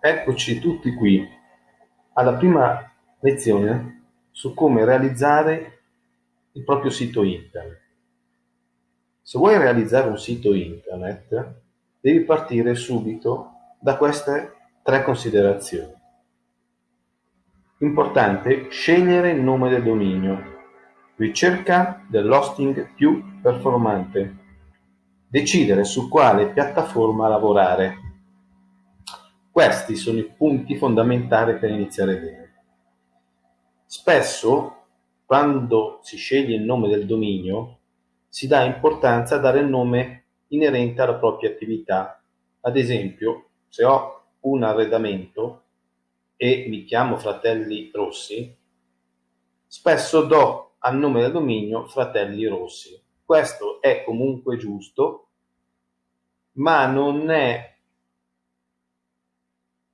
eccoci tutti qui alla prima lezione su come realizzare il proprio sito internet. Se vuoi realizzare un sito internet, devi partire subito da queste tre considerazioni. Importante scegliere il nome del dominio, ricerca dell'hosting più performante, decidere su quale piattaforma lavorare questi sono i punti fondamentali per iniziare bene. Spesso, quando si sceglie il nome del dominio, si dà importanza a dare il nome inerente alla propria attività. Ad esempio, se ho un arredamento e mi chiamo Fratelli Rossi, spesso do al nome del dominio Fratelli Rossi. Questo è comunque giusto, ma non è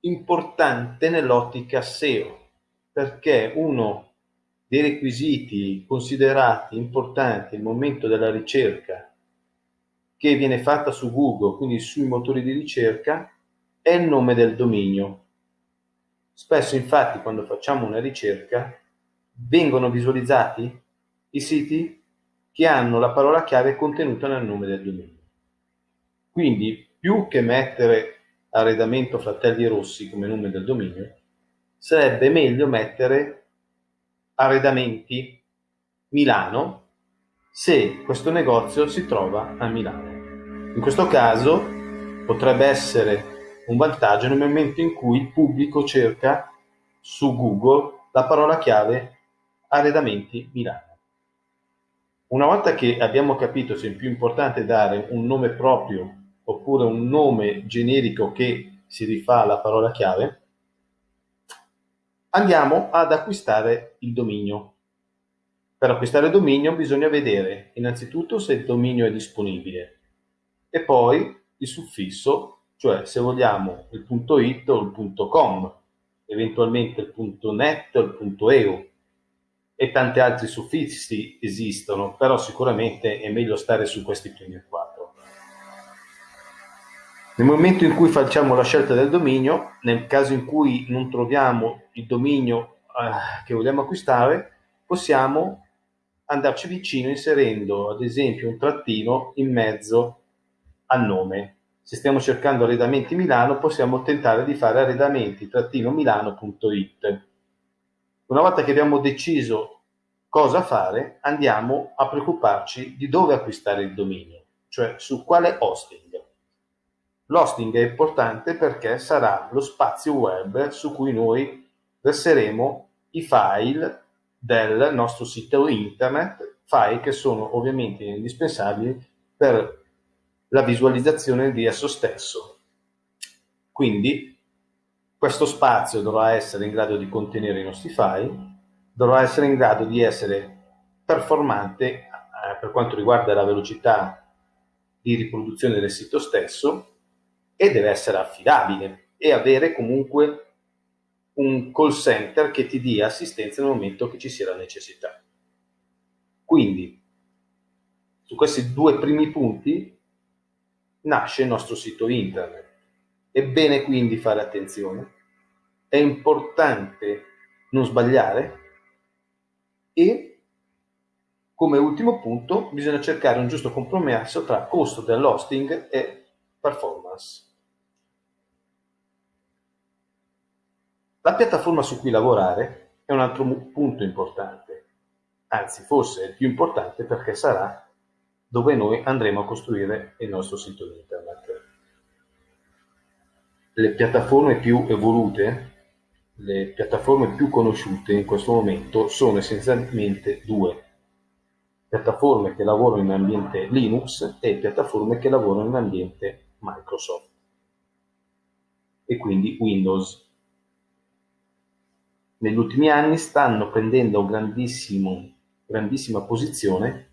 importante nell'ottica SEO, perché uno dei requisiti considerati importanti al momento della ricerca che viene fatta su Google, quindi sui motori di ricerca, è il nome del dominio. Spesso infatti quando facciamo una ricerca vengono visualizzati i siti che hanno la parola chiave contenuta nel nome del dominio. Quindi più che mettere arredamento Fratelli Rossi come nome del dominio, sarebbe meglio mettere arredamenti Milano se questo negozio si trova a Milano. In questo caso potrebbe essere un vantaggio nel momento in cui il pubblico cerca su Google la parola chiave arredamenti Milano. Una volta che abbiamo capito se è più importante dare un nome proprio oppure un nome generico che si rifà alla parola chiave, andiamo ad acquistare il dominio. Per acquistare il dominio bisogna vedere innanzitutto se il dominio è disponibile e poi il suffisso, cioè se vogliamo il punto .it o il punto .com, eventualmente il punto .net o il punto .eu e tanti altri suffissi esistono, però sicuramente è meglio stare su questi primi quattro. Nel momento in cui facciamo la scelta del dominio, nel caso in cui non troviamo il dominio eh, che vogliamo acquistare, possiamo andarci vicino inserendo ad esempio un trattino in mezzo al nome. Se stiamo cercando arredamenti Milano, possiamo tentare di fare arredamenti-milano.it. Una volta che abbiamo deciso cosa fare, andiamo a preoccuparci di dove acquistare il dominio, cioè su quale hosting. L'hosting è importante perché sarà lo spazio web su cui noi verseremo i file del nostro sito internet, file che sono ovviamente indispensabili per la visualizzazione di esso stesso. Quindi questo spazio dovrà essere in grado di contenere i nostri file, dovrà essere in grado di essere performante eh, per quanto riguarda la velocità di riproduzione del sito stesso e deve essere affidabile e avere comunque un call center che ti dia assistenza nel momento che ci sia la necessità. Quindi, su questi due primi punti nasce il nostro sito internet. È bene quindi fare attenzione, è importante non sbagliare e come ultimo punto bisogna cercare un giusto compromesso tra costo dell'hosting e performance. La piattaforma su cui lavorare è un altro punto importante, anzi forse è il più importante perché sarà dove noi andremo a costruire il nostro sito internet. Le piattaforme più evolute, le piattaforme più conosciute in questo momento sono essenzialmente due. Piattaforme che lavorano in ambiente Linux e piattaforme che lavorano in ambiente Microsoft e quindi Windows negli ultimi anni stanno prendendo grandissima posizione,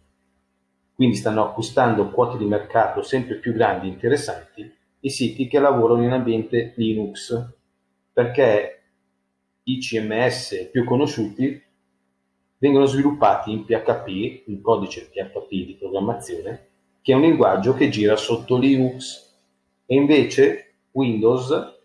quindi stanno acquistando quote di mercato sempre più grandi e interessanti, i siti che lavorano in ambiente Linux, perché i CMS più conosciuti vengono sviluppati in PHP, in codice PHP di programmazione, che è un linguaggio che gira sotto Linux, e invece Windows